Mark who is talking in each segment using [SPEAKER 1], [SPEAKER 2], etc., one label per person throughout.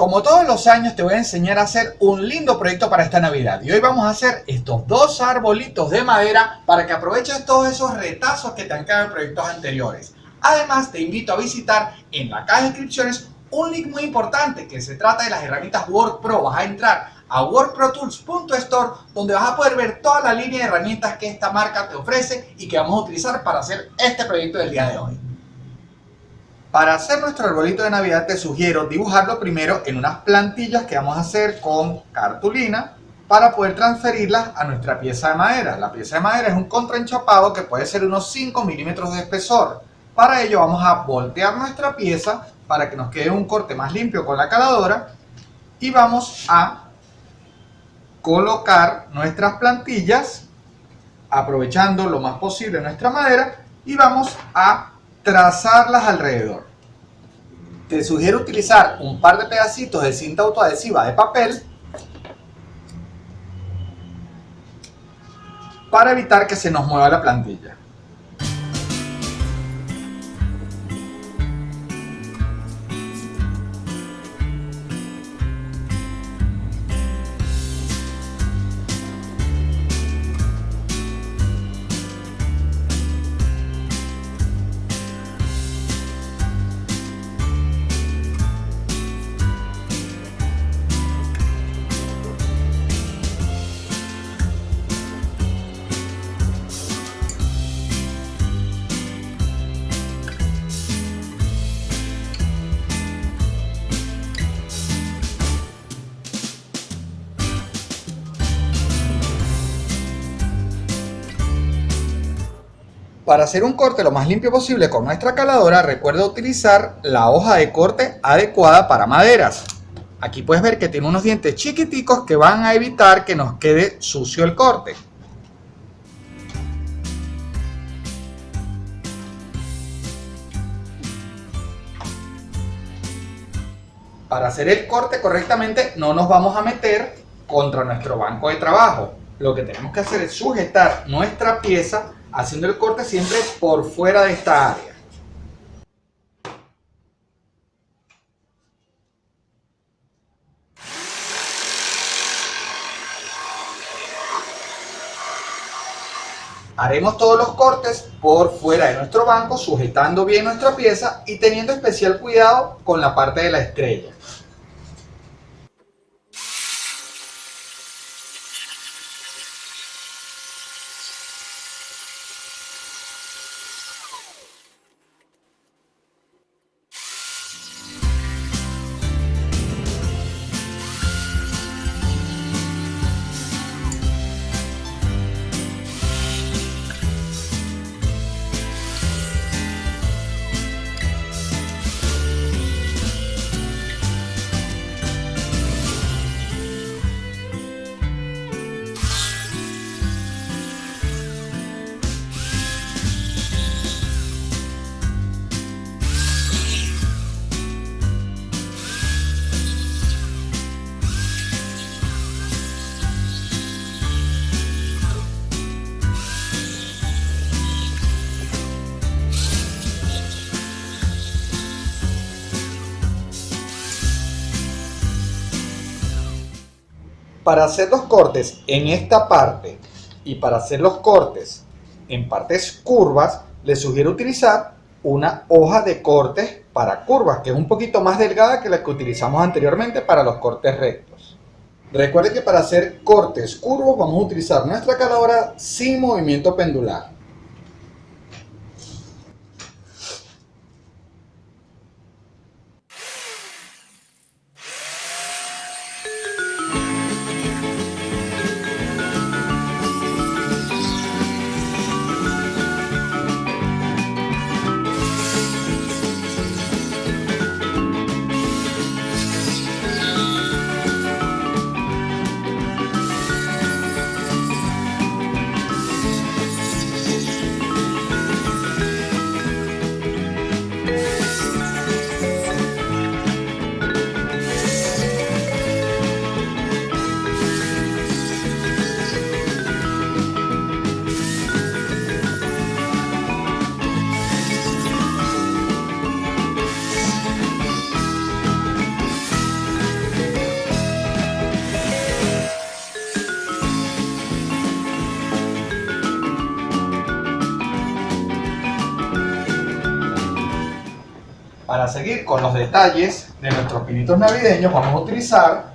[SPEAKER 1] Como todos los años te voy a enseñar a hacer un lindo proyecto para esta Navidad y hoy vamos a hacer estos dos arbolitos de madera para que aproveches todos esos retazos que te han quedado en proyectos anteriores. Además te invito a visitar en la caja de descripciones un link muy importante que se trata de las herramientas WorkPro. Vas a entrar a workprotools.store donde vas a poder ver toda la línea de herramientas que esta marca te ofrece y que vamos a utilizar para hacer este proyecto del día de hoy. Para hacer nuestro arbolito de Navidad te sugiero dibujarlo primero en unas plantillas que vamos a hacer con cartulina para poder transferirlas a nuestra pieza de madera. La pieza de madera es un contraenchapado que puede ser unos 5 milímetros de espesor. Para ello vamos a voltear nuestra pieza para que nos quede un corte más limpio con la caladora y vamos a colocar nuestras plantillas aprovechando lo más posible nuestra madera y vamos a trazarlas alrededor. Te sugiero utilizar un par de pedacitos de cinta autoadhesiva de papel para evitar que se nos mueva la plantilla. Para hacer un corte lo más limpio posible con nuestra caladora, recuerda utilizar la hoja de corte adecuada para maderas. Aquí puedes ver que tiene unos dientes chiquiticos que van a evitar que nos quede sucio el corte. Para hacer el corte correctamente no nos vamos a meter contra nuestro banco de trabajo. Lo que tenemos que hacer es sujetar nuestra pieza haciendo el corte siempre por fuera de esta área. Haremos todos los cortes por fuera de nuestro banco, sujetando bien nuestra pieza y teniendo especial cuidado con la parte de la estrella. Para hacer los cortes en esta parte y para hacer los cortes en partes curvas, les sugiero utilizar una hoja de cortes para curvas, que es un poquito más delgada que la que utilizamos anteriormente para los cortes rectos. Recuerde que para hacer cortes curvos vamos a utilizar nuestra caladora sin movimiento pendular. Seguir con los detalles de nuestros pinitos navideños, vamos a utilizar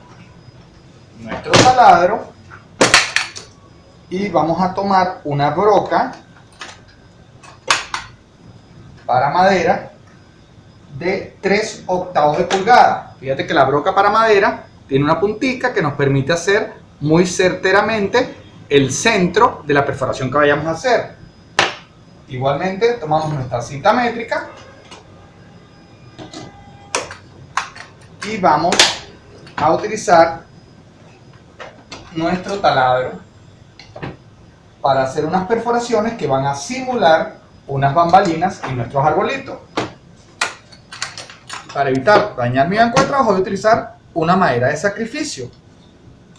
[SPEAKER 1] nuestro taladro y vamos a tomar una broca para madera de 3 octavos de pulgada. Fíjate que la broca para madera tiene una puntica que nos permite hacer muy certeramente el centro de la perforación que vayamos a hacer. Igualmente tomamos nuestra cinta métrica y vamos a utilizar nuestro taladro para hacer unas perforaciones que van a simular unas bambalinas en nuestros arbolitos. Para evitar dañar mi banco de trabajo voy a utilizar una madera de sacrificio.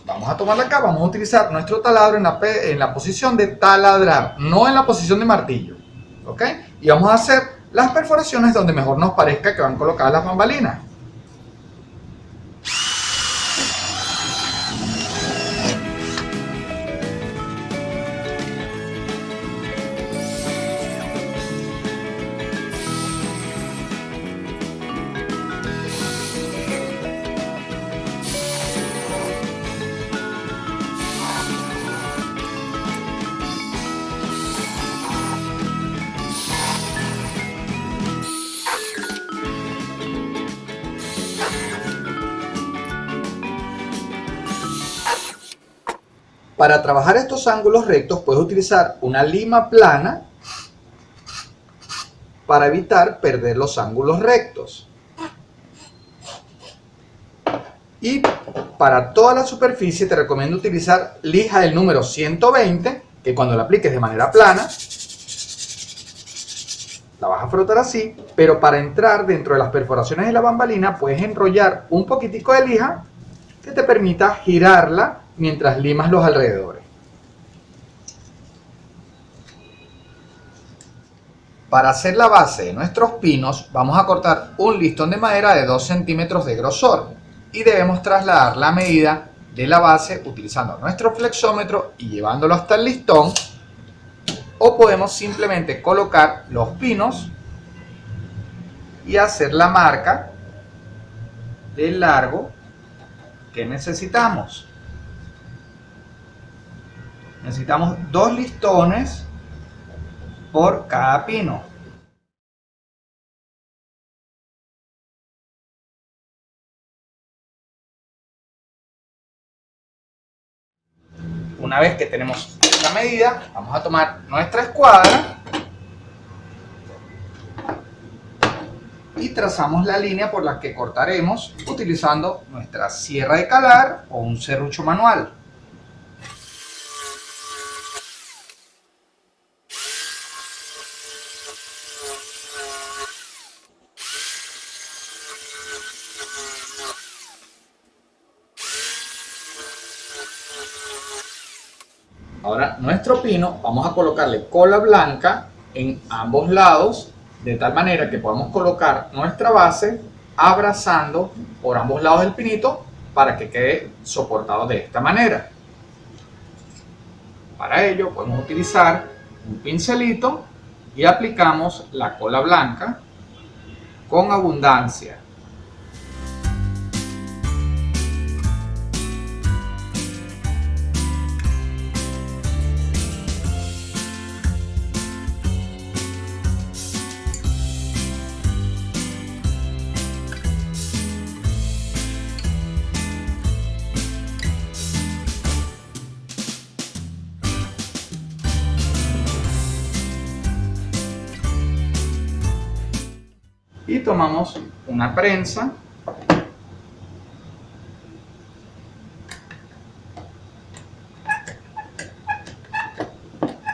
[SPEAKER 1] Vamos a tomarla acá, vamos a utilizar nuestro taladro en la, en la posición de taladrar, no en la posición de martillo. Y vamos a hacer las perforaciones donde mejor nos parezca que van colocadas las bambalinas. Para trabajar estos ángulos rectos puedes utilizar una lima plana para evitar perder los ángulos rectos. Y para toda la superficie te recomiendo utilizar lija del número 120, que cuando la apliques de manera plana, la vas a frotar así, pero para entrar dentro de las perforaciones de la bambalina puedes enrollar un poquitico de lija que te permita girarla mientras limas los alrededores. Para hacer la base de nuestros pinos vamos a cortar un listón de madera de 2 centímetros de grosor y debemos trasladar la medida de la base utilizando nuestro flexómetro y llevándolo hasta el listón o podemos simplemente colocar los pinos y hacer la marca del largo que necesitamos necesitamos dos listones por cada pino. Una vez que tenemos esta medida, vamos a tomar nuestra escuadra y trazamos la línea por la que cortaremos utilizando nuestra sierra de calar o un serrucho manual. Ahora pino vamos a colocarle cola blanca en ambos lados de tal manera que podamos colocar nuestra base abrazando por ambos lados del pinito para que quede soportado de esta manera. Para ello podemos utilizar un pincelito y aplicamos la cola blanca con abundancia. Tomamos una prensa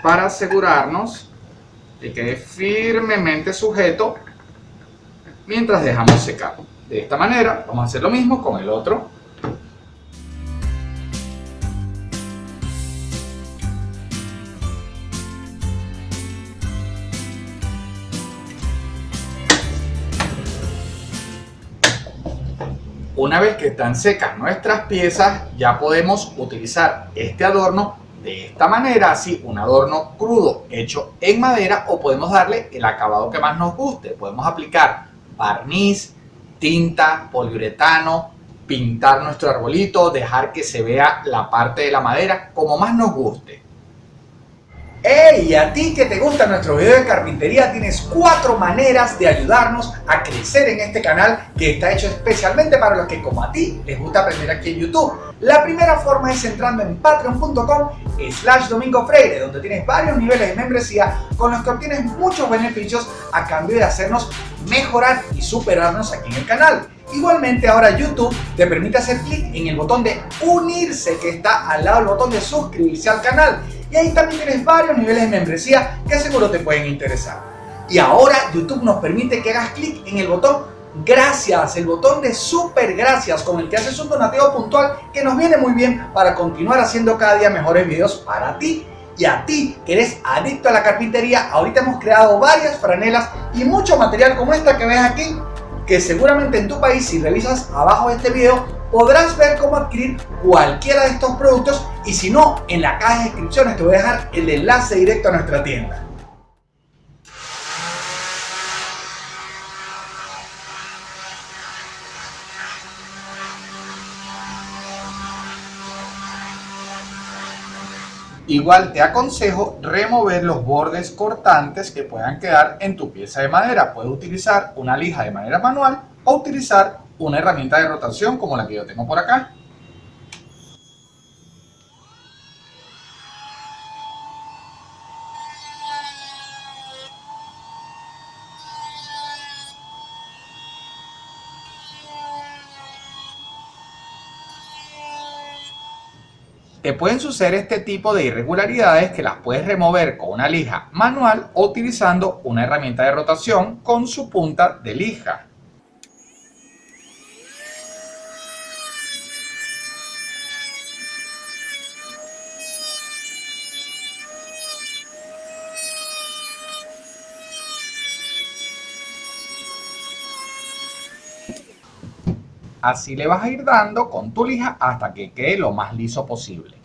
[SPEAKER 1] para asegurarnos de que quede firmemente sujeto mientras dejamos secar. De esta manera vamos a hacer lo mismo con el otro Una vez que están secas nuestras piezas, ya podemos utilizar este adorno de esta manera, así un adorno crudo hecho en madera o podemos darle el acabado que más nos guste. Podemos aplicar barniz, tinta, poliuretano, pintar nuestro arbolito, dejar que se vea la parte de la madera como más nos guste. ¡Hey! A ti que te gusta nuestro video de carpintería tienes cuatro maneras de ayudarnos a crecer en este canal que está hecho especialmente para los que como a ti les gusta aprender aquí en YouTube. La primera forma es entrando en patreon.com slash domingo freire donde tienes varios niveles de membresía con los que obtienes muchos beneficios a cambio de hacernos mejorar y superarnos aquí en el canal. Igualmente ahora YouTube te permite hacer clic en el botón de unirse que está al lado del botón de suscribirse al canal y ahí también tienes varios niveles de membresía que seguro te pueden interesar. Y ahora YouTube nos permite que hagas clic en el botón gracias, el botón de super gracias con el que haces un donativo puntual que nos viene muy bien para continuar haciendo cada día mejores videos para ti y a ti que eres adicto a la carpintería. Ahorita hemos creado varias franelas y mucho material como esta que ves aquí que seguramente en tu país si revisas abajo de este video podrás ver cómo adquirir cualquiera de estos productos y si no, en la caja de descripciones te voy a dejar el enlace directo a nuestra tienda. Igual te aconsejo remover los bordes cortantes que puedan quedar en tu pieza de madera. Puedes utilizar una lija de manera manual o utilizar una herramienta de rotación como la que yo tengo por acá. Te pueden suceder este tipo de irregularidades que las puedes remover con una lija manual o utilizando una herramienta de rotación con su punta de lija. Así le vas a ir dando con tu lija hasta que quede lo más liso posible.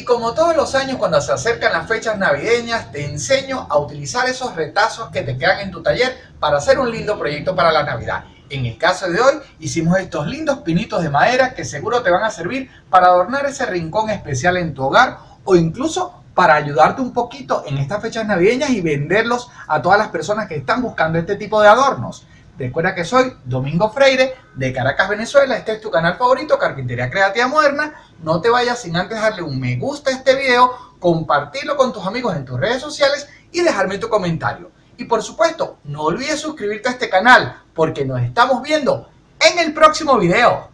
[SPEAKER 1] Y como todos los años cuando se acercan las fechas navideñas, te enseño a utilizar esos retazos que te quedan en tu taller para hacer un lindo proyecto para la Navidad. En el caso de hoy hicimos estos lindos pinitos de madera que seguro te van a servir para adornar ese rincón especial en tu hogar o incluso para ayudarte un poquito en estas fechas navideñas y venderlos a todas las personas que están buscando este tipo de adornos. Recuerda que soy Domingo Freire de Caracas, Venezuela. Este es tu canal favorito, Carpintería Creativa Moderna. No te vayas sin antes darle un me gusta a este video, compartirlo con tus amigos en tus redes sociales y dejarme tu comentario. Y por supuesto, no olvides suscribirte a este canal porque nos estamos viendo en el próximo video.